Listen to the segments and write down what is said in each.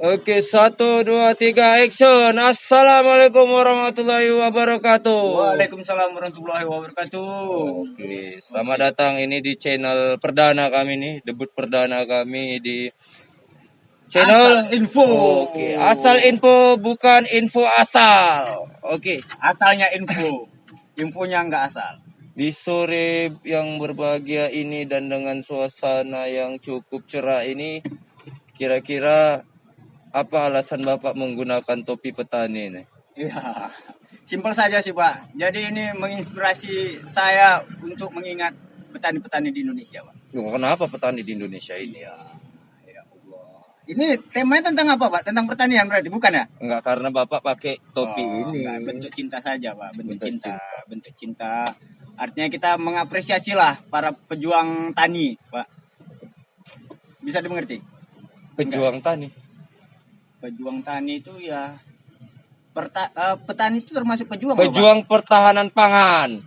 Oke, satu, dua, tiga, action. Assalamualaikum warahmatullahi wabarakatuh. Waalaikumsalam warahmatullahi wabarakatuh. Oke, selamat datang ini di channel perdana kami nih, debut perdana kami di channel Asal info. Oke, asal info bukan info asal. Oke, Asalnya info. Infonya nggak asal. di sore yang berbahagia ini dan dengan suasana yang cukup cerah ini, kira-kira apa alasan Bapak menggunakan topi petani ini? Iya. Simpel saja sih Pak. Jadi ini menginspirasi saya untuk mengingat petani-petani di Indonesia Pak. Loh, Kenapa petani di Indonesia ini? Iya. Ya Allah. Ini temanya tentang apa Pak? Tentang pertanian berarti bukan ya? Enggak karena Bapak pakai topi Oh, ini. enggak, bentuk cinta saja Pak. Bentuk, Bentuk cinta. cinta. Bentuk cinta. Artinya kita mengapresiasi lah para pejuang tani Pak. Bisa dimengerti? Pejuang tani. Pejuang tani itu ya perta, eh, petani itu termasuk pejuang loh. Pejuang pertahanan pangan.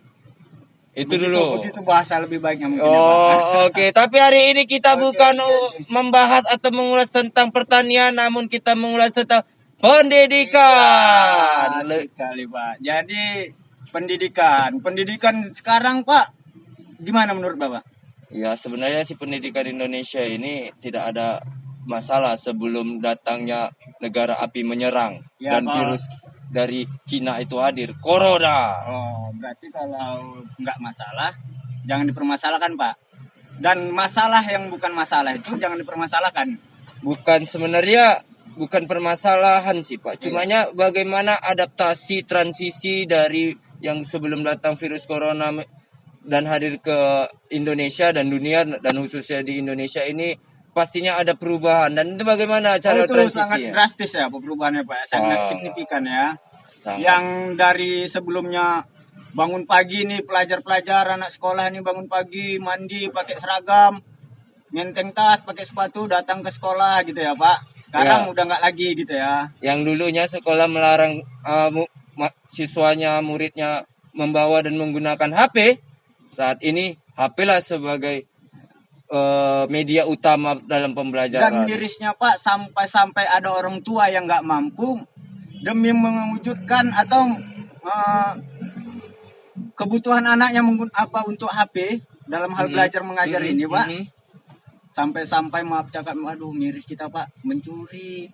Itu begitu, dulu. begitu bahasa lebih baiknya mungkin ya. Oh, oke. Tapi hari ini kita Oke, bukan uh, membahas atau mengulas tentang pertanian, namun kita mengulas tentang pendidikan. Le- sekali Pak. Jadi pendidikan, pendidikan sekarang Pak, gimana menurut Bapak? Ya, sebenarnya si pendidikan Indonesia ini tidak ada masalah sebelum datangnya negara api menyerang Ya, dan Pak. virus dari Cina itu hadir, corona. Oh, berarti kalau nggak masalah, jangan dipermasalahkan Pak. Dan masalah yang bukan masalah itu jangan dipermasalahkan. bukan sebenarnya bukan permasalahan sih pak cumanya bagaimana adaptasi transisi dari yang sebelum datang virus corona dan hadir ke Indonesia dan dunia dan khususnya di Indonesia ini pastinya ada perubahan dan itu bagaimana cara Oh, itu sangat transisinya drastis ya perubahannya Pak, sangat signifikan ya. Sangat. yang dari sebelumnya bangun pagi nih pelajar-pelajar anak sekolah nih bangun pagi mandi pakai seragam ngenteng tas pakai sepatu datang ke sekolah gitu ya pak sekarang Ya. udah nggak lagi gitu ya yang dulunya sekolah melarang uh, mu- ma- siswanya muridnya membawa dan menggunakan HP saat ini HP lah sebagai uh, media utama dalam dan pembelajaran mirisnya pak sampai-sampai ada orang tua yang nggak mampu demi mewujudkan atau eh, kebutuhan anaknya apa untuk HP dalam hal Mhm. belajar mengajar Mhm, ini pak. mhm. sampai-sampai maaf cakap aduh miris kita pak. Mencuri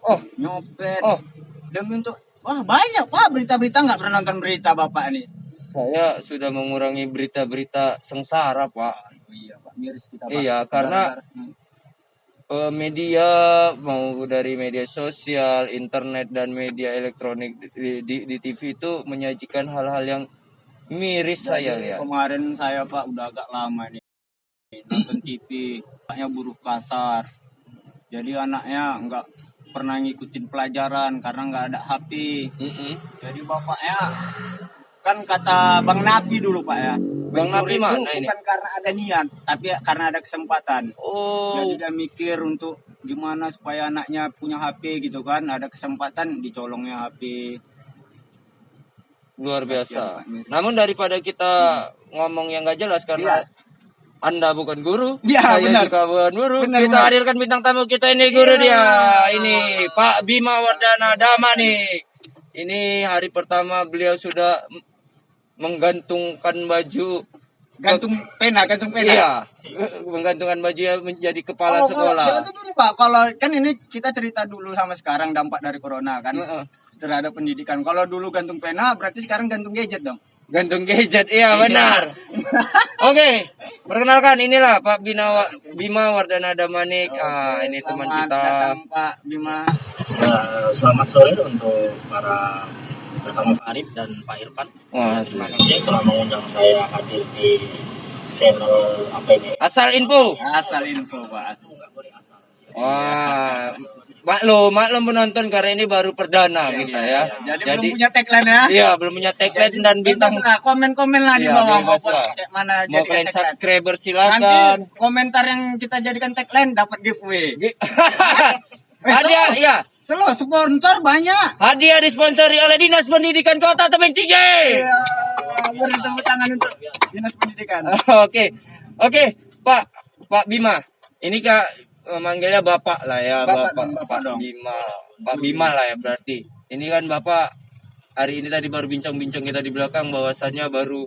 Oh, nyopet oh, demi untuk wah banyak pak berita-berita. Nggak pernah nonton berita bapak nih saya sudah mengurangi berita-berita sengsara, Pak. Iya pak miris kita pak Iya, karena- Hmm. Eh, media mau dari media sosial, internet dan media elektronik di, di, di TV itu menyajikan hal-hal yang miris saya Jadi, lihat. kemarin saya pak udah agak lama nih nonton TV anaknya buruh kasar jadi anaknya nggak pernah ngikutin pelajaran karena nggak ada HP Mm-mm. jadi bapaknya kan kata bang Napi dulu pak ya Bang Napi itu mana ini? bukan karena ada niat tapi karena ada kesempatan Oh, Jadi dia mikir untuk gimana supaya anaknya punya HP gitu kan, ada kesempatan dicolongnya HP. luar biasa. Miris. Namun daripada kita ngomong yang gak jelas karena Iya. Anda bukan guru, Iya, saya benar. juga bukan guru. Benar, kita benar. hadirkan bintang tamu kita ini guru Iya. dia. Ini Pak Bima Wardana Dama nih. Ini hari pertama beliau sudah menggantungkan baju Gantung pena, gantung pena. Iya, menggantungkan baju ya menjadi kepala Oh, sekolah. Kalau, jadi gini Pak, kalau kan ini kita cerita dulu sama sekarang dampak dari corona kan Heeh. terhadap pendidikan. Kalau dulu gantung pena, berarti sekarang gantung gadget dong. Gantung gadget, iya benar. Oke, perkenalkan inilah Pak Bina Wa- Bima Wardana Damanik. ah, ini teman Selamat kita. datang Pak Bima. Ya, selamat sore untuk para pertama Pak Arif dan Pak Irfan. Wah, Terima kasih telah mengundang saya hadir di channel apa ini? Asal info. Asal info Pak. Nggak boleh asal. Wah, maklum, maklum penonton karena ini baru perdana kita ya. Jadi, belum punya tagline ya. Iya, belum punya tagline dan bintang. Komen-komen lah di Iya, bawah mau kayak mana Mau kalian subscriber Nanti silakan. komentar yang kita jadikan tagline dapat giveaway. Slow. ya. Slow, sponsor banyak. Hadiah disponsori oleh Dinas Pendidikan Kota Tebing Tinggi. Iya, beri tepuk tangan untuk dinas pendidikan. Oke, oke, Pak, Pak Bima. Ini kak eh, manggilnya Bapak lah ya, Bapak Bapak, Bapak Pak dong. Bima. Pak Bima lah ya berarti. Ini kan Bapak hari ini tadi baru bincang-bincang kita di belakang bahwasannya baru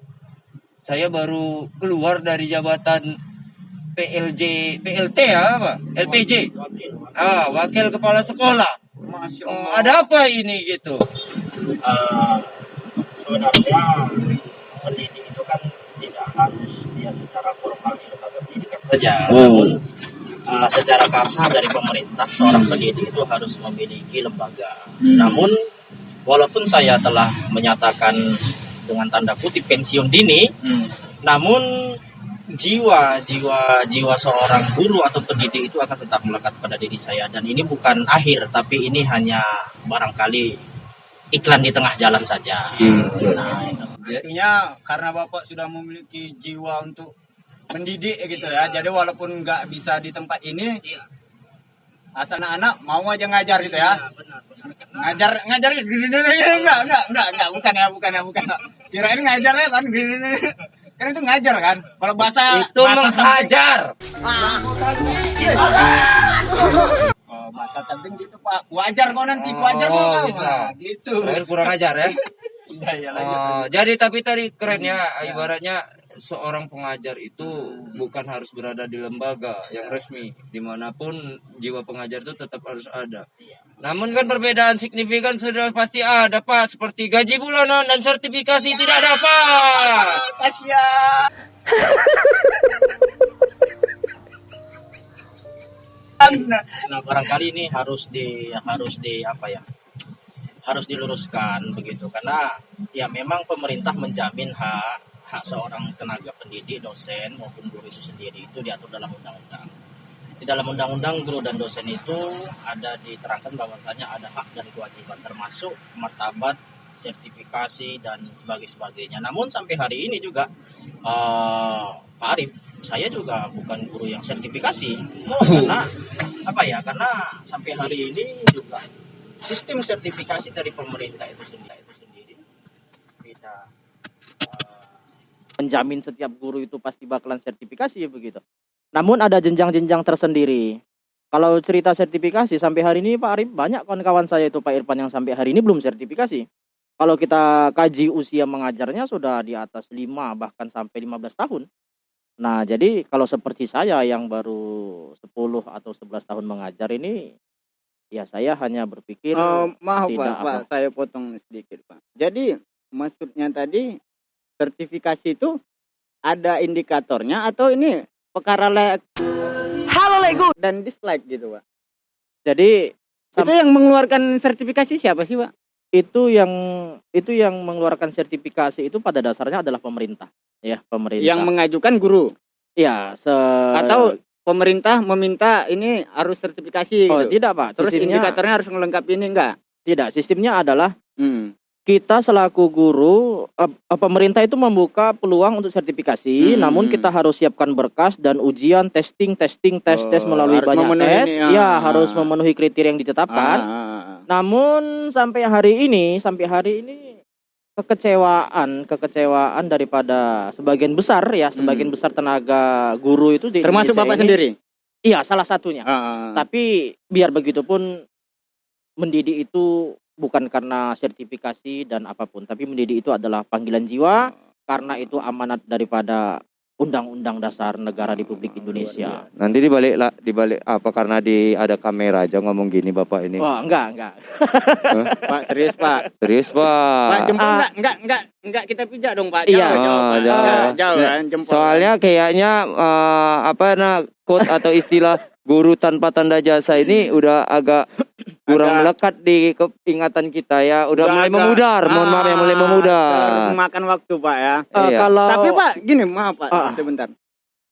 saya baru keluar dari jabatan PLJ PLT ya apa? LPJ. Ah, wakil kepala sekolah. Masya Oh, Allah. ada apa ini gitu? Eh, sebenarnya pendidik itu kan tidak harus dia secara formal di lembaga pendidikan saja. Namun eh, secara keabsahan dari pemerintah seorang pendidik itu harus memiliki lembaga. Namun walaupun saya telah menyatakan dengan tanda kutip pensiun dini namun jiwa jiwa jiwa seorang guru atau pendidik itu akan tetap melekat pada diri saya dan ini bukan akhir tapi ini hanya barangkali iklan di tengah jalan saja. Nah, itu. Artinya karena Bapak sudah memiliki jiwa untuk mendidik gitu ya. Jadi walaupun nggak bisa di tempat ini, asal anak-anak mau aja ngajar gitu ya. Ngajar ngajar enggak enggak enggak enggak bukan ya bukan ya bukan. Kirain ngajarnya kan kan itu ngajar kan. Kalau bahasa Itu bahasa menghajar. Oh, bahasa gitu Pak. Wajar kok nanti, Oh, kau. bisa. Nah, gitu. Kurang ajar ya. Iya, iya lanjut. Oh, jadi tapi tadi keren ya ibaratnya seorang pengajar itu bukan harus berada di lembaga yang resmi di mana pun jiwa pengajar itu tetap harus ada. Namun kan perbedaan signifikan sudah pasti ada pak. Seperti gaji bulanan dan sertifikasi tidak dapat. Kasihan. Nah, barangkali ini harus di harus di apa ya? Harus diluruskan begitu. Karena ya memang pemerintah menjamin hak hak seorang tenaga pendidik, dosen maupun guru itu sendiri itu diatur dalam undang-undang. Di dalam undang-undang guru dan dosen itu ada diterangkan bahwasanya ada hak dan kewajiban termasuk martabat sertifikasi dan sebagainya sebagainya. Namun sampai hari ini juga eh, Pak Arif, saya juga bukan guru yang sertifikasi karena apa ya? Karena sampai hari ini juga sistem sertifikasi dari pemerintah itu sendiri itu sendiri tidak menjamin setiap guru itu pasti bakalan sertifikasi begitu. Namun ada jenjang-jenjang tersendiri. Kalau cerita sertifikasi sampai hari ini Pak Arif banyak kawan-kawan saya itu Pak Irfan yang sampai hari ini belum sertifikasi. Kalau kita kaji usia mengajarnya sudah di atas 5 bahkan sampai 15 tahun. Nah, jadi kalau seperti saya yang baru 10 atau 11 tahun mengajar ini ya saya hanya berpikir Eh, maaf tidak Pak, Pak, apa. saya potong sedikit Pak. Jadi maksudnya tadi sertifikasi itu ada indikatornya atau ini perkara like Halo Lego dan dislike gitu Pak. jadi Itu yang mengeluarkan sertifikasi siapa sih Pak? itu yang itu yang mengeluarkan sertifikasi itu pada dasarnya adalah pemerintah ya pemerintah Yang mengajukan guru ya se atau pemerintah meminta ini harus sertifikasi oh gitu. tidak pak Terus sistemnya indikatornya harus melengkapi ini enggak? tidak sistemnya adalah Hmm. Kita selaku guru pemerintah itu membuka peluang untuk sertifikasi Hmm. namun kita harus siapkan berkas dan ujian testing testing tes tes Oh, melalui harus banyak memenuhi tes ini, ya ah. harus memenuhi kriteria yang ditetapkan Ah, ah, ah. Namun sampai hari ini, sampai hari ini kekecewaan, kekecewaan daripada sebagian besar ya, sebagian besar tenaga guru itu di Hmm. Termasuk Indonesia Bapak ini- sendiri? Iya, salah satunya. Ah, ah. Tapi biar begitupun mendidik itu bukan karena sertifikasi dan apa pun, tapi mendidik itu adalah panggilan jiwa karena itu amanat daripada Undang-Undang Dasar Negara Republik Indonesia. nanti dibalik lah dibalik apa karena di ada kamera aja ngomong gini bapak ini Wah, enggak, enggak. Pak serius Pak. serius pak Pak jempol Ah. enggak enggak enggak enggak kita pijak dong Pak. Iya. Jauh, jauh, Oh, Nah, kan jempol. Soalnya kayaknya eh, apa nah quote atau istilah guru tanpa tanda jasa ini udah agak kurang Agak- melekat di keingatan kita ya. Udah mulai agak- memudar. Mohon maaf ya mulai Ah, memudar. Makan waktu Pak ya. Eh, Iya. kalau Tapi Pak gini maaf Pak Ah. sebentar.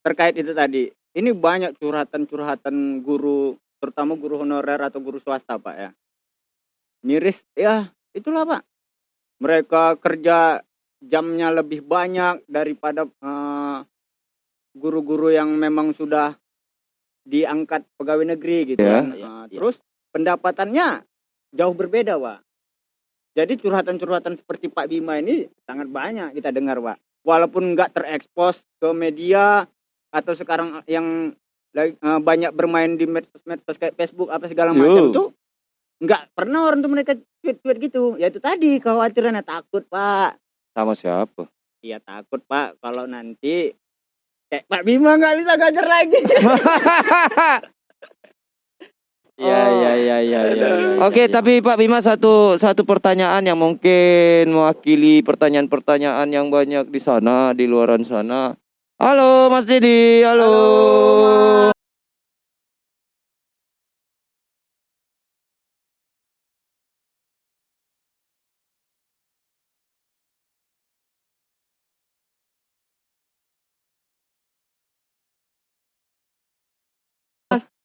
Terkait itu tadi. Ini banyak curhatan-curhatan guru terutama guru honorer atau guru swasta Pak ya. Miris ya itulah Pak. Mereka kerja jamnya lebih banyak daripada eh, guru-guru yang memang sudah diangkat pegawai negeri gitu. Iya, Eh, iya. Terus pendapatannya jauh berbeda Pak. Jadi curhatan-curhatan seperti Pak Bima ini sangat banyak kita dengar Pak. Walaupun nggak terekspos ke media atau sekarang yang eh, banyak bermain di medsos kayak Facebook apa segala Yo. macam tuh nggak pernah orang tuh mereka tweet-tweet gitu. Ya itu tadi khawatirannya takut pak. Sama siapa? Iya takut pak kalau nanti kayak Pak Bima nggak bisa ngajar lagi. Iya iya iya iya iya. Oke, tapi Pak Bima satu satu pertanyaan yang mungkin mewakili pertanyaan-pertanyaan yang banyak di sana, di luaran sana. Halo Mas Dedi, halo.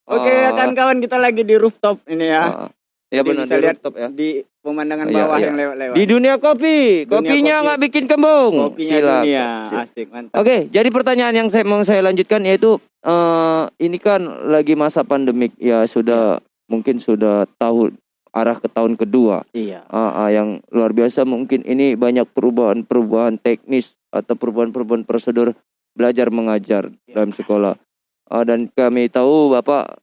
Oke Ah, kan kawan kita lagi di rooftop ini ya. ah. Ya Jadi benar bisa di lihat rooftop ya. di pemandangan Iya, bawah iya. yang lewat-lewat. Di dunia kopi, Dunia kopinya kopi. nggak bikin kembung. Kopinya Silakan. dunia. Si- Asik mantap. Oke, jadi pertanyaan yang saya mau saya lanjutkan yaitu eh ini kan lagi masa pandemik ya sudah mungkin sudah tahun arah ke tahun kedua Iya. Ah, ah, yang luar biasa mungkin ini banyak perubahan-perubahan teknis atau perubahan-perubahan prosedur belajar mengajar dalam sekolah Ah, dan kami tahu bapak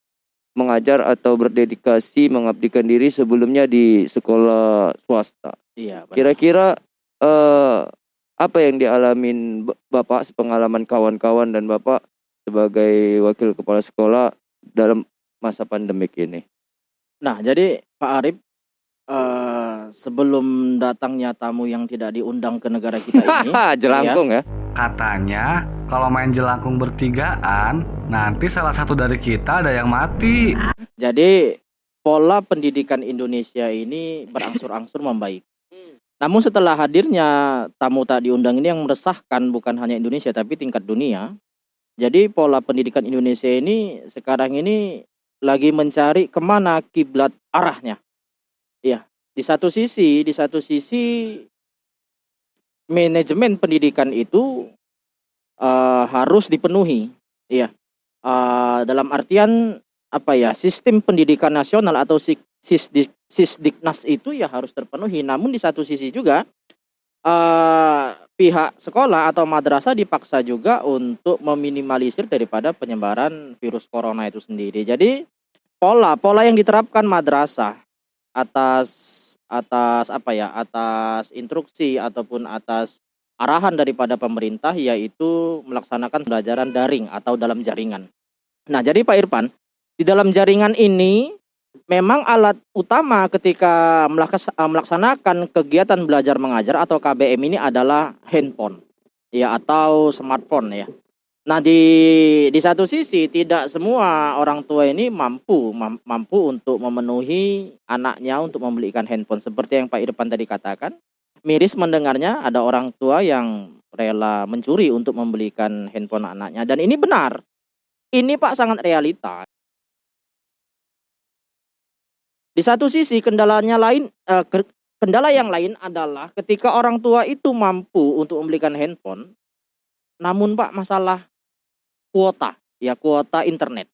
mengajar atau berdedikasi mengabdikan diri sebelumnya di sekolah swasta Iya. Kira-kira eh apa yang dialamin B- Bapak sepengalaman kawan-kawan dan Bapak sebagai wakil kepala sekolah dalam masa pandemik ini? Nah, jadi Pak Arif eh sebelum datangnya tamu yang tidak diundang ke negara kita ini, jelangkung ya. Katanya kalau main jelangkung bertigaan, nanti salah satu dari kita ada yang mati. jadi pola pendidikan Indonesia ini berangsur-angsur membaik. Namun setelah hadirnya tamu tak diundang ini yang meresahkan bukan hanya Indonesia tapi tingkat dunia. Jadi pola pendidikan Indonesia ini sekarang ini lagi mencari ke mana kiblat arahnya. Iya, di satu sisi, di satu sisi manajemen pendidikan itu eh, harus dipenuhi. Iya, Eh, dalam artian apa ya sistem pendidikan nasional atau sisdik sisdiknas itu ya harus terpenuhi. Namun di satu sisi juga eh pihak sekolah atau madrasah dipaksa juga untuk meminimalisir daripada penyebaran virus corona itu sendiri. Jadi pola pola yang diterapkan madrasah atas atas apa ya atas instruksi ataupun atas arahan daripada pemerintah yaitu melaksanakan pembelajaran daring atau dalam jaringan. Nah, jadi Pak Irfan, di dalam jaringan ini memang alat utama ketika eh, melaksanakan kegiatan belajar mengajar atau KBM ini adalah handphone ya atau smartphone ya. Nah, di di satu sisi tidak semua orang tua ini mampu mam- mampu untuk memenuhi anaknya untuk membelikan handphone seperti yang Pak Irfan tadi katakan. Miris mendengarnya ada orang tua yang rela mencuri untuk membelikan handphone anaknya dan ini benar. Ini Pak sangat realita. Di satu sisi kendalanya lain eh, ke- kendala yang lain adalah ketika orang tua itu mampu untuk membelikan handphone namun Pak masalah kuota ya kuota internet.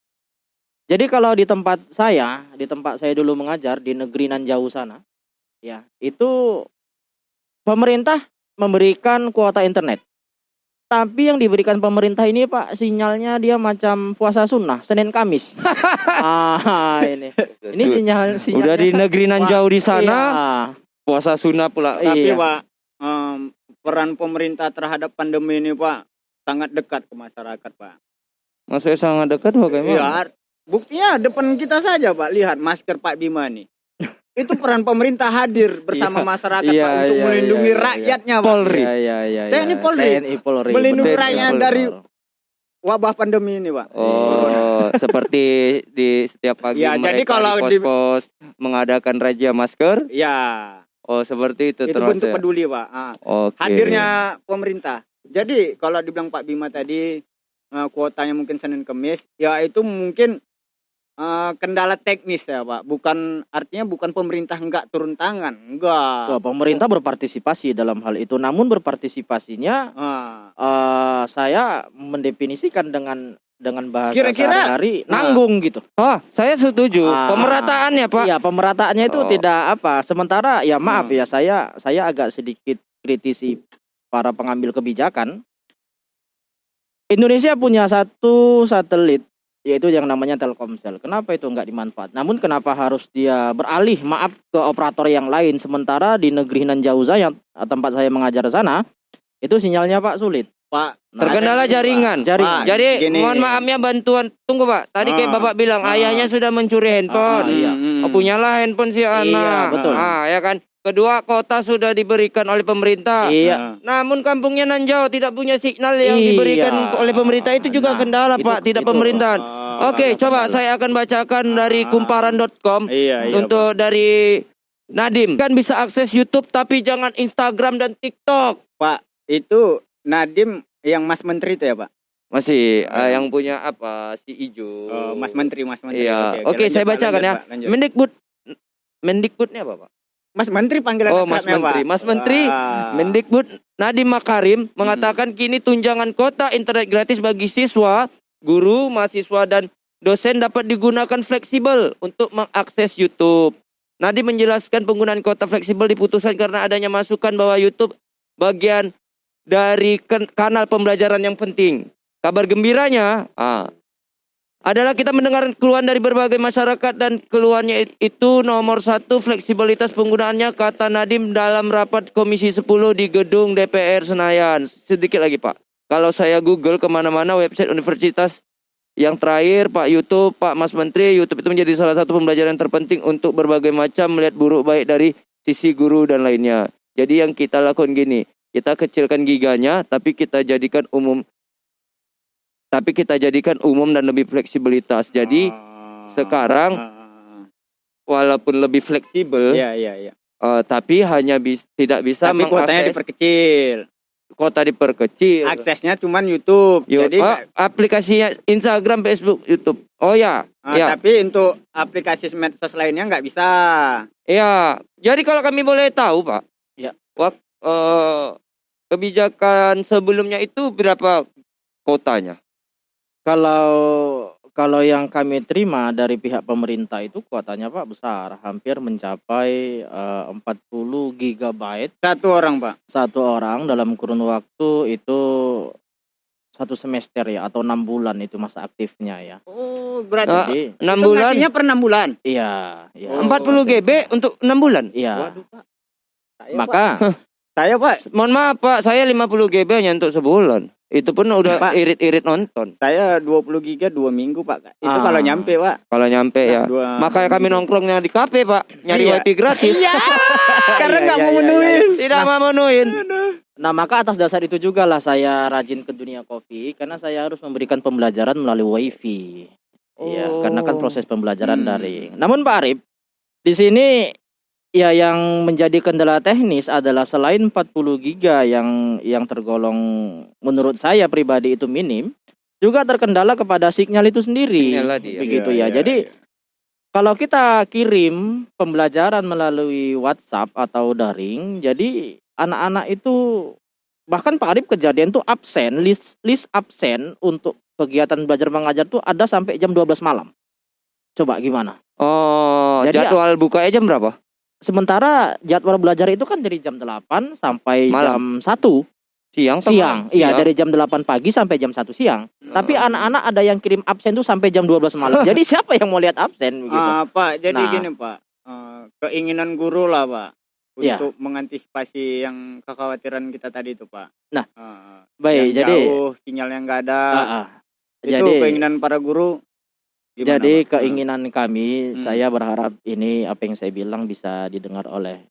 Jadi kalau di tempat saya, di tempat saya dulu mengajar di negeri nan jauh sana, ya itu pemerintah memberikan kuota internet. Tapi yang diberikan pemerintah ini Pak sinyalnya dia macam puasa sunnah Senin Kamis. ah ini ini sinyal sinyal Udah di negeri nan jauh di sana, Iya. puasa sunnah pula. Tapi Iya. Pak, em, peran pemerintah terhadap pandemi ini Pak sangat dekat ke masyarakat Pak. Maksudnya sangat dekat bagaimana? Iya, buktinya depan kita saja Pak, lihat masker Pak Bima nih. Itu peran pemerintah hadir bersama Iya, masyarakat iya, Pak untuk iya, melindungi iya, iya. rakyatnya Pak. Polri. Iya, iya, iya, TNI. Polri. TNI Polri. Melindungi rakyat dari Wabah pandemi ini Pak. Oh, seperti di setiap pagi Ya, jadi mereka kalau di di- pos-pos mengadakan razia masker. Ya, Oh, seperti itu, itu termasuk bentuk ya? peduli Pak. Ah. Oke. hadirnya pemerintah. Jadi kalau dibilang Pak Bima tadi eh, kuotanya mungkin Senin Kemis, ya itu mungkin eh, kendala teknis ya Pak. Bukan artinya bukan pemerintah enggak turun tangan, enggak. Wah, pemerintah berpartisipasi dalam hal itu. Namun berpartisipasinya Ah, eh, saya mendefinisikan dengan dengan bahasa Kira-kira- sehari-hari Nah. nanggung gitu. Oh, saya setuju. Ah. Pemerataannya, Pak. Iya, pemerataannya itu Oh. tidak apa. Sementara ya maaf Hmm. ya saya saya agak sedikit kritisi para pengambil kebijakan. Indonesia punya satu satelit yaitu yang namanya Telkomsel. Kenapa itu nggak dimanfaat? Namun kenapa harus dia beralih maaf ke operator yang lain sementara di negeri nan jauh saya tempat saya mengajar sana itu sinyalnya Pak sulit. Pak Nah, Terkendala ada- jaringan. Jaringan. Pak, Jadi gini. mohon maafnya bantuan. Tunggu Pak. Tadi kayak Ah. Bapak bilang Ah. ayahnya sudah mencuri handphone. Ah, iya. Hmm. Oh, punyalah handphone si anak. betul. Ah, ya kan. Kedua, kota sudah diberikan oleh pemerintah. Iya. Namun kampungnya nan jauh tidak punya signal yang Iya. diberikan oleh pemerintah itu juga Nah, kendala itu- Pak, tidak itu. pemerintahan. Ah, Oke, coba saya akan bacakan dari Ah. kumparan.com Iya, iya. untuk dari Nadim. Kan bisa akses YouTube tapi jangan Instagram dan TikTok. Pak, itu Nadim yang Mas Menteri itu ya, Pak? Masih eh, yang punya apa si ijo. Oh, Mas Menteri, Mas Menteri. Iya. Oke, Oke, saya Pak, bacakan lanjut, ya. Pak. Mendikbud Mendikbudnya apa, Pak? Mas Menteri panggilan Oh, Mas Menteri. Pak. Mas Menteri, Ah. Mendikbud Nadiem Makarim mengatakan kini tunjangan kota internet gratis bagi siswa, guru, mahasiswa dan dosen dapat digunakan fleksibel untuk mengakses YouTube. Nadiem menjelaskan penggunaan kota fleksibel diputuskan karena adanya masukan bahwa YouTube bagian dari kanal pembelajaran yang penting. Kabar gembiranya ah, adalah kita mendengar keluhan dari berbagai masyarakat dan keluhannya it- itu nomor satu fleksibilitas penggunaannya kata Nadim dalam rapat Komisi 10 di gedung DPR Senayan. Sedikit lagi Pak, kalau saya Google ke mana-mana website universitas yang terakhir Pak YouTube, Pak Mas Menteri, YouTube itu menjadi salah satu pembelajaran terpenting untuk berbagai macam melihat buruk baik dari sisi guru dan lainnya. Jadi yang kita lakukan gini, kita kecilkan giganya tapi kita jadikan umum tapi kita jadikan umum dan lebih fleksibilitas. Jadi Ah. sekarang Ah. walaupun lebih fleksibel, Iya, iya, iya. eh, tapi hanya bis, tidak bisa Tapi kuotanya diperkecil. kota diperkecil. Aksesnya cuman YouTube. Yo- Jadi oh, aplikasinya Instagram, Facebook, YouTube. Oh ya, ah, ya, tapi untuk aplikasi medsos lainnya nggak bisa. ya. Jadi kalau kami boleh tahu, Pak, Ya. wak- eh, kebijakan sebelumnya itu berapa kotanya? Kalau kalau yang kami terima dari pihak pemerintah itu kuotanya Pak besar, hampir mencapai eh, 40 gigabyte Satu orang, Pak. satu orang dalam kurun waktu itu satu semester ya atau enam bulan itu masa aktifnya ya. Oh, berarti Jadi 6 itu bulan, ngasihnya per 6 bulan. iya, iya. Oh. 40 GB untuk 6 bulan. Iya. Waduh, Pak. Saya, Maka Pak. Saya, Pak, Mohon maaf Pak, saya 50 GB hanya untuk sebulan. Itu pun udah Pak. irit-irit nonton. saya 20 giga 2 minggu, Pak. Itu Ah. kalau nyampe, Pak. Kalau nyampe ya. Dua- Makanya kami nongkrongnya di kafe Pak, nyari Iya. wifi gratis. Iya. Karena Iya, nggak iya, mau iya, menuin. Tidak mau menuin. Nah, maka atas dasar itu juga lah saya rajin ke dunia kopi karena saya harus memberikan pembelajaran melalui wifi. Iya, Oh. karena kan proses pembelajaran Hmm. daring. Namun Pak Arif, di sini ya yang menjadi kendala teknis adalah selain 40 giga yang yang tergolong menurut saya pribadi itu minim, juga terkendala kepada sinyal itu sendiri. Sinyal tadi ya. Begitu Iya, ya. iya, Jadi iya. kalau kita kirim pembelajaran melalui WhatsApp atau daring, jadi anak-anak itu bahkan Pak Arif kejadian tuh absen, list list absen untuk kegiatan belajar mengajar tuh ada sampai jam 12 malam. Coba gimana? Oh, Jadi- jadwal bukanya jam berapa? Sementara jadwal belajar itu kan dari jam 8 sampai Malam. jam 1 Siang siang. Iya, dari jam 8 pagi sampai jam 1 siang. Tapi Oh. anak-anak ada yang kirim absen tuh sampai jam 12 malam. Jadi siapa yang mau lihat absen begitu? Ah, Pak, jadi Nah. gini, Pak. Eh, keinginan guru lah, Pak. Iya. Untuk mengantisipasi yang kekhawatiran kita tadi itu, Pak. Nah, Eh, Baik, yang jadi jauh, sinyalnya nggak ada. Ah, ah. itu jadi keinginan para guru. Gimana, Jadi Pak? keinginan kami, Hmm. saya berharap ini apa yang saya bilang bisa didengar oleh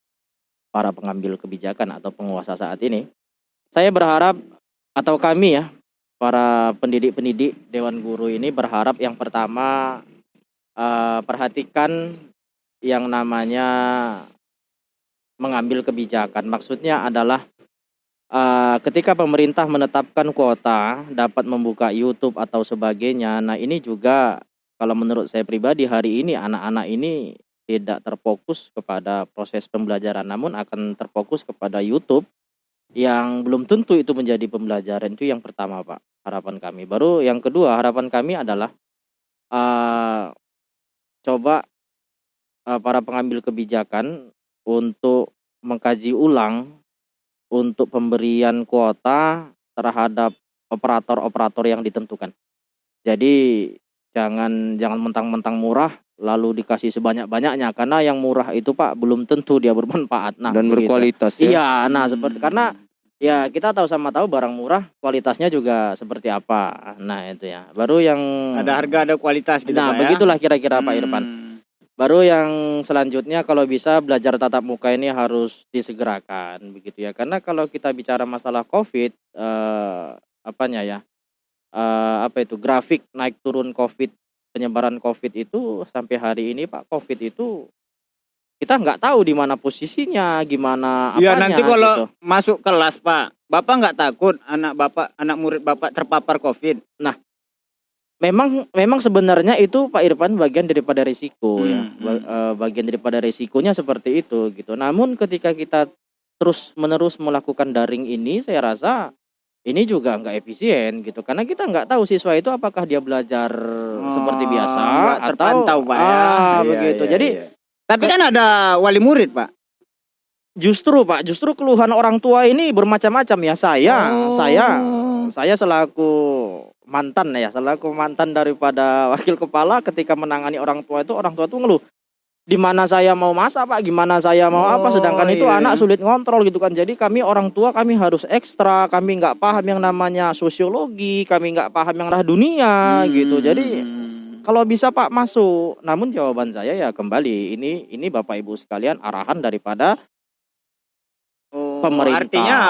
para pengambil kebijakan atau penguasa saat ini. Saya berharap atau kami ya, para pendidik-pendidik Dewan Guru ini berharap yang pertama eh, perhatikan yang namanya mengambil kebijakan. Maksudnya adalah eh, ketika pemerintah menetapkan kuota dapat membuka YouTube atau sebagainya. Nah, ini juga kalau menurut saya pribadi hari ini anak-anak ini tidak terfokus kepada proses pembelajaran namun akan terfokus kepada YouTube yang belum tentu itu menjadi pembelajaran. Itu yang pertama Pak harapan kami. Baru yang kedua harapan kami adalah eh, coba eh, para pengambil kebijakan untuk mengkaji ulang untuk pemberian kuota terhadap operator-operator yang ditentukan. Jadi jangan jangan mentang-mentang murah lalu dikasih sebanyak-banyaknya karena yang murah itu Pak belum tentu dia bermanfaat. Nah, dan begitu. berkualitas ya. Iya, nah seperti karena ya kita tahu sama tahu barang murah kualitasnya juga seperti apa. Nah, itu ya. Baru yang Ada harga ada kualitas gitu Nah, Pak, ya. begitulah kira-kira Pak Hmm. Irfan. Baru yang selanjutnya kalau bisa belajar tatap muka ini harus disegerakan begitu ya. Karena kalau kita bicara masalah Covid eh apanya ya? Eh apa itu grafik naik turun Covid penyebaran Covid itu sampai hari ini Pak Covid itu kita nggak tahu di mana posisinya, gimana Iya apanya nanti kalau gitu. masuk kelas Pak, Bapak nggak takut anak Bapak, anak murid Bapak terpapar COVID? Memang memang sebenarnya itu Pak Irfan bagian daripada risiko ya. Hmm, eh, bagian daripada risikonya seperti itu gitu. Namun ketika kita terus menerus melakukan daring ini saya rasa ini juga nggak efisien gitu karena kita nggak tahu siswa itu apakah dia belajar seperti biasa Oh, nggak atau terpantau, Pak, ya. ah, Iya, begitu. iya, Jadi iya. Tapi kan ada wali murid Pak. justru Pak, justru keluhan orang tua ini bermacam-macam ya. Saya, Oh. saya, saya selaku mantan ya, selaku mantan daripada wakil kepala ketika menangani orang tua itu orang tua itu ngeluh. Di mana saya mau masak Pak, gimana saya mau apa Oh, sedangkan itu iya. anak sulit ngontrol gitu kan. Jadi kami orang tua kami harus ekstra, kami nggak paham yang namanya sosiologi, kami nggak paham yang arah dunia gitu. Jadi Hmm. kalau bisa Pak masuk. Namun jawaban saya ya kembali ini ini Bapak Ibu sekalian arahan daripada Oh, pemerintah. Artinya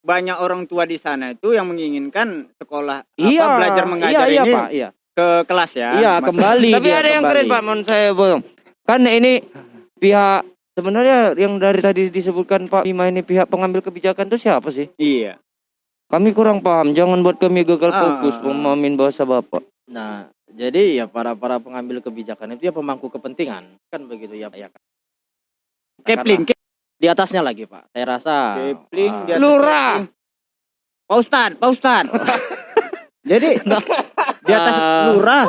banyak orang tua di sana itu yang menginginkan sekolah iya, apa belajar mengajar iya, iya, ini Pak, iya. ke kelas ya. Iya, Mas- kembali Tapi dia ada yang kembali. keren Pak, mohon saya bolong. Kan ini pihak sebenarnya yang dari tadi disebutkan Pak Bima ini pihak pengambil kebijakan itu siapa sih? Iya. Kami kurang paham. Jangan buat kami gagal Ah. fokus memahamin bahasa Bapak. Nah, jadi ya para para pengambil kebijakan itu ya pemangku kepentingan kan begitu ya, ya kan. Kepling, Karena di atasnya lagi Pak. Saya rasa Kepling, ah, di atas Lurah. Pak Ustad, Pak Ustad. Jadi di atas Ah. lurah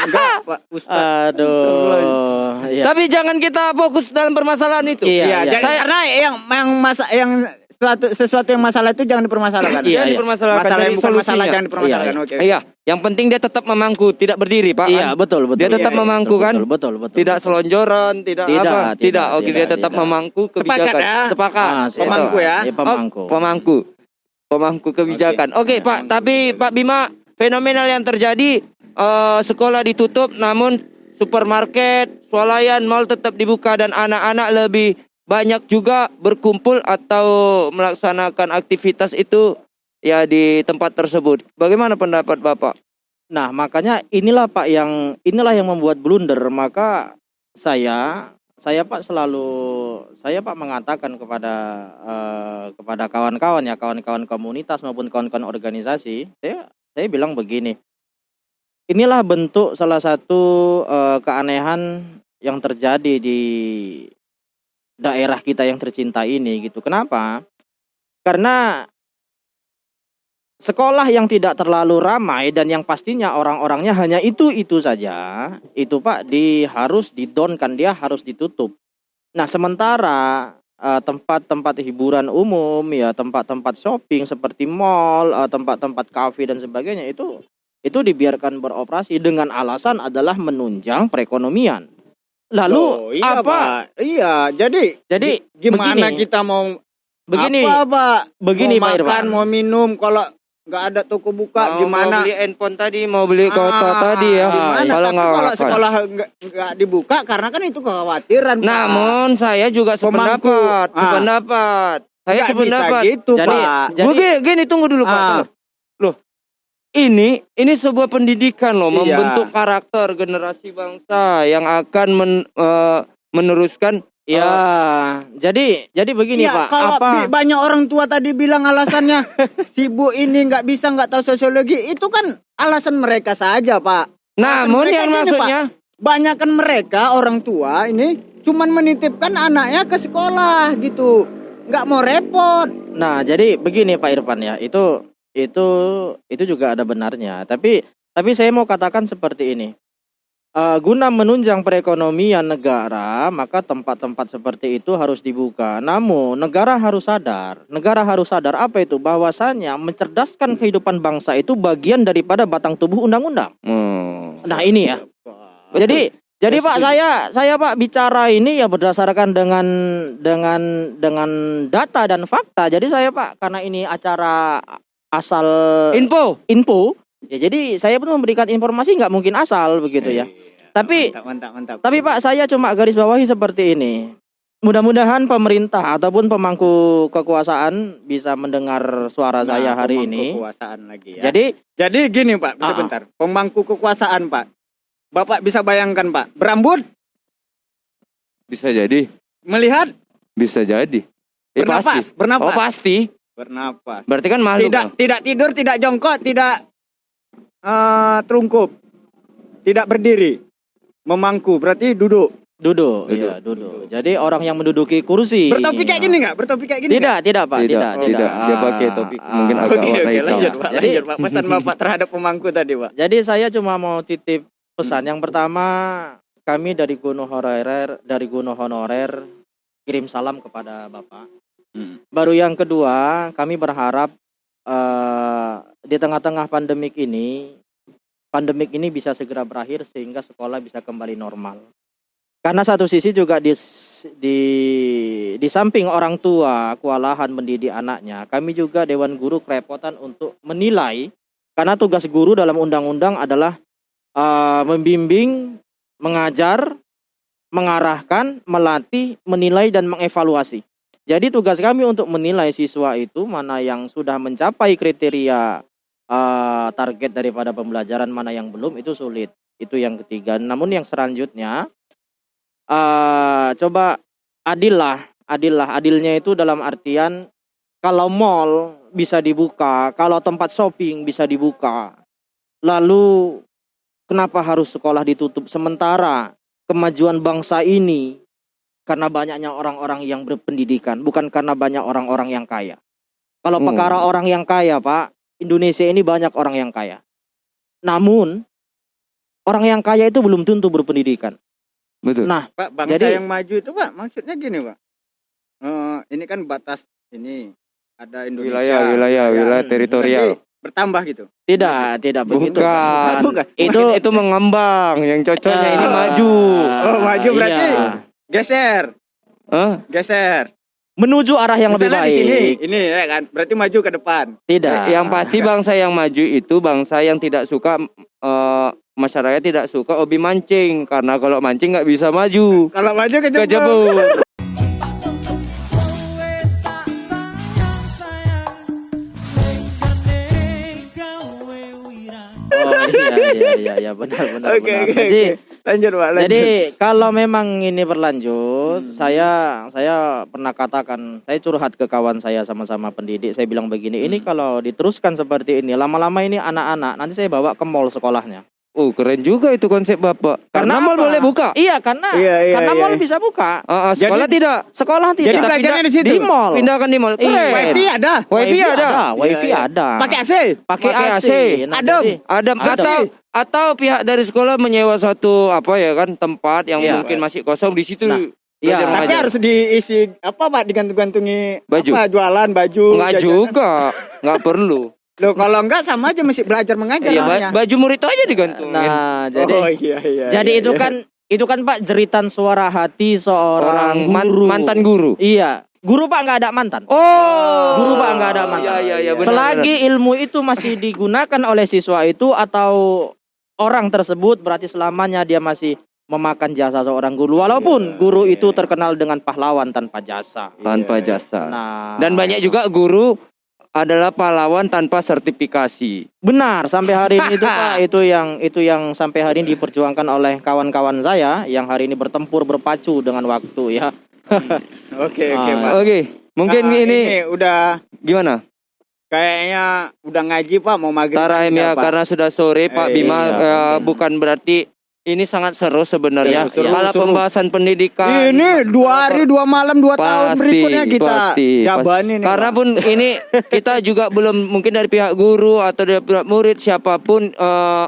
enggak Pak Ustad. aduh, iya. Tapi jangan kita fokus dalam permasalahan itu. Iya, Iya, iya. jadi karena yang yang masa yang sesuatu sesuatu yang masalah itu jangan dipermasalahkan. Iya, Jangan iya. dipermasalahkan Masalah yang bukan masalah jangan dipermasalahkan. Oke. Iya, yang penting dia tetap memangku, tidak berdiri, Pak. Iya, betul betul. Dia tetap Iya, iya, memangku, betul, kan? Betul betul betul. Tidak betul. selonjoran, tidak, Tidak, apa? tidak, Tidak. Oke, dia tidak, tetap tidak. memangku Sepakat kebijakan. ya? Sepakat. Ah. Pemangku ya. Iya, pemangku. Oh, pemangku. Pemangku kebijakan. Oke, Pak, tapi Pak Bima, fenomenal yang terjadi eh, sekolah ditutup namun supermarket, swalayan, mall tetap dibuka dan anak-anak lebih banyak juga berkumpul atau melaksanakan aktivitas itu ya di tempat tersebut. Bagaimana pendapat Bapak? Nah, makanya inilah Pak yang inilah yang membuat blunder. Maka saya saya Pak selalu saya Pak mengatakan kepada eh, kepada kawan-kawan ya, kawan-kawan komunitas maupun kawan-kawan organisasi, saya saya bilang begini. Inilah bentuk salah satu eh, keanehan yang terjadi di daerah kita yang tercinta ini gitu. Kenapa? Karena sekolah yang tidak terlalu ramai dan yang pastinya orang-orangnya hanya itu-itu saja, itu Pak di harus didonkan dia harus ditutup. Nah, sementara eh, tempat-tempat hiburan umum ya, tempat-tempat shopping seperti mall, eh, tempat-tempat kafe dan sebagainya itu itu dibiarkan beroperasi dengan alasan adalah menunjang perekonomian. Lalu Oh, iya, apa? Pak. Iya, jadi Jadi gimana begini, kita mau begini apa, Pak? begini mau Pak makan, Irwan. mau minum kalau nggak ada toko buka Mau- gimana? Mau beli handphone tadi, mau beli kota Ah, tadi ya. Gimana? Kalau Tapi nggak kalau sekolah nggak dibuka karena kan itu kekhawatiran. Pak. Namun saya juga Pemangku. sependapat, Ah. sependapat. Saya Nggak sependapat. bisa gitu, Jadi- Pak. jadi- gini, gini, tunggu dulu Pak. Ah. tunggu. Loh, ini ini sebuah pendidikan loh, Iya. membentuk karakter generasi bangsa yang akan men- eh, meneruskan. Ya, jadi jadi begini Iya, Pak, kalau apa? banyak orang tua tadi bilang alasannya si bu ini nggak bisa nggak tahu sosiologi itu kan alasan mereka saja pak. Namun yang maksudnya, Banyak kan mereka orang tua ini cuman menitipkan anaknya ke sekolah gitu, nggak mau repot. Nah, jadi begini Pak Irfan ya, itu itu itu juga ada benarnya. Tapi tapi saya mau katakan seperti ini. Eh, guna menunjang perekonomian negara, maka tempat-tempat seperti itu harus dibuka. Namun negara harus sadar, negara harus sadar apa itu bahwasanya mencerdaskan kehidupan bangsa itu bagian daripada batang tubuh undang-undang. Hmm. Nah ini ya. Jadi jadi Pak saya saya Pak bicara ini ya berdasarkan dengan dengan dengan data dan fakta. Jadi saya Pak karena ini acara asal Info. info ya jadi saya pun memberikan informasi nggak mungkin asal begitu ya. Tapi Mantap, mantap, mantap. tapi Pak saya cuma garis bawahi seperti ini. Mudah-mudahan pemerintah ataupun pemangku kekuasaan bisa mendengar suara Nah, saya hari pemangku ini. Kekuasaan lagi ya. Jadi Jadi gini Pak, Ah, sebentar. Pemangku kekuasaan Pak. Bapak bisa bayangkan Pak, berambut, Bisa jadi. melihat, Bisa jadi. Eh, bernapas, pasti. bernapas, Oh pasti. bernapas. Berarti kan makhluk. Tidak, tidak tidur, tidak jongkok, tidak eh, terungkup, tidak berdiri, memangku, berarti duduk. duduk, Duduk. iya duduk. Jadi orang yang menduduki kursi. Bertopi kayak gini nggak? Bertopi kayak gini? Tidak, tidak Pak, Tidak, tidak, tidak. Dia Ah, pakai topi mungkin ah. agak Oke, warna hitam. lanjut Pak, Jadi- lanjut Pak. Pesan Bapak terhadap pemangku tadi Pak. Jadi saya cuma mau titip pesan. Yang pertama, kami dari Gunung Honorer, dari Gunung Honorer kirim salam kepada Bapak. Hmm. Baru yang kedua, kami berharap eh, di tengah-tengah pandemik ini, pandemik ini bisa segera berakhir sehingga sekolah bisa kembali normal. Karena satu sisi juga di di di samping orang tua kewalahan mendidik anaknya, kami juga Dewan Guru kerepotan untuk menilai karena tugas guru dalam undang-undang adalah eh, membimbing, mengajar, mengarahkan, melatih, menilai dan mengevaluasi. Jadi tugas kami untuk menilai siswa itu mana yang sudah mencapai kriteria eh, target daripada pembelajaran, mana yang belum itu sulit. Itu yang ketiga. Namun yang selanjutnya eh coba adil lah, adil lah. Adilnya itu dalam artian kalau mall bisa dibuka, kalau tempat shopping bisa dibuka. Lalu kenapa harus sekolah ditutup sementara kemajuan bangsa ini karena banyaknya orang-orang yang berpendidikan, bukan karena banyak orang-orang yang kaya. Kalau Hmm. perkara orang yang kaya, Pak, Indonesia ini banyak orang yang kaya. Namun orang yang kaya itu belum tentu berpendidikan. Betul. Nah, Pak, bangsa Jadi- yang maju itu Pak, maksudnya gini Pak. Eh, ini kan batas ini ada Indonesia. Wilayah, wilayah, wilayah teritorial. Bertambah gitu. tidak, tidak begitu. Bukan. Bukan. Itu itu mengembang. Yang cocoknya ini Ah, maju. Oh, maju berarti. iya. Geser, Hah? geser. menuju arah yang lebih Misalnya di baik. sini, ini ya kan, berarti maju ke depan. Tidak. Yang pasti bangsa yang maju itu bangsa yang tidak suka eh, masyarakat tidak suka hobi mancing karena kalau mancing nggak bisa maju. Kalau maju kejebur. Kejebur. Iya iya iya iya benar benar Oke, benar. oke, Jadi oke. Lanjut Pak, lanjut. jadi kalau memang ini berlanjut, saya saya pernah katakan, saya curhat ke kawan saya sama-sama pendidik, saya bilang begini, ini kalau diteruskan seperti ini, lama-lama ini anak-anak nanti saya bawa ke mall sekolahnya. Oh keren juga itu konsep bapak. Karena, mall apa? boleh buka. Iya, karena Iya, iya, karena iya. mall bisa buka. Ah, ah, sekolah tidak. Sekolah tidak. Jadi belajarnya di situ? Di mall. Pindahkan di mall. Iya. Keren. Wifi ada. Wifi ada. Wifi Iya, iya. ada. Pakai AC. pakai AC. Nah, jadi- Ada Ada. atau atau pihak dari sekolah menyewa satu apa ya kan tempat yang Iya. mungkin masih kosong di situ. Nah, iya. Tapi mengajar. harus diisi apa Pak digantung-gantungi Baju. apa jualan baju. Enggak jajanan. juga, enggak perlu. Loh kalau enggak sama aja mesti belajar mengajar Iya, namanya. baju murid itu aja digantungin. Nah, jadi oh iya iya. jadi iya, itu iya. kan itu kan Pak jeritan suara hati seorang Orang man- guru. mantan guru. Iya, guru Pak nggak ada mantan. Oh, Guru Pak nggak ada mantan. Iya, iya, iya, benar, Selagi ilmu itu masih digunakan oleh siswa itu atau orang tersebut berarti selamanya dia masih memakan jasa seorang guru walaupun guru itu terkenal dengan pahlawan tanpa jasa. benar. tanpa jasa. Nah, Dan banyak juga guru adalah pahlawan tanpa sertifikasi. benar sampai hari ini itu Pak itu yang itu yang sampai hari ini diperjuangkan oleh kawan-kawan saya yang hari ini bertempur berpacu dengan waktu ya. Oke oke Ah, Pak. Oke, mungkin Nah, ini, udah gimana? kayaknya udah ngaji Pak mau maghrib. Tarahim ya Pak. karena sudah sore Pak Eh, Bima iya, eh, bukan berarti ini sangat seru sebenarnya. Iya, seru, Kalau seru. pembahasan pendidikan Ini dua hari dua malam dua tahun Pasti, berikutnya kita pasti, jabanin nih, Karena pun ini kita juga belum mungkin dari pihak guru atau dari pihak murid siapa pun eh,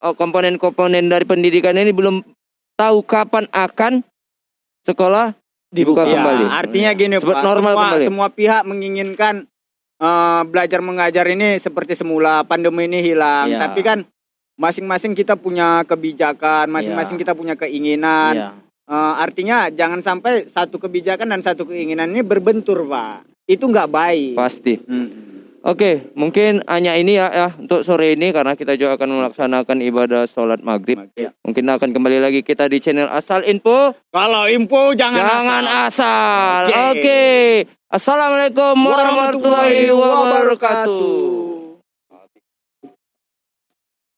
eh, komponen-komponen dari pendidikan ini belum tahu kapan akan sekolah dibuka Ya, kembali. artinya gini Seperti Pak, normal semua, kembali. semua pihak menginginkan eh, belajar mengajar ini seperti semula, pandemi ini hilang. Iya. Tapi kan masing-masing kita punya kebijakan, masing-masing Iya. kita punya keinginan. Iya. Eh, artinya jangan sampai satu kebijakan dan satu keinginan ini berbentur, Pak. Itu nggak baik. Pasti. Mm. Oke, mungkin hanya ini ya, ya untuk sore ini karena kita juga akan melaksanakan ibadah sholat maghrib. Ya. Mungkin akan kembali lagi kita di channel Asal Info. Kalau info jangan, Jangan asal. asal. Oke. Oke. Assalamualaikum warahmatullahi wabarakatuh.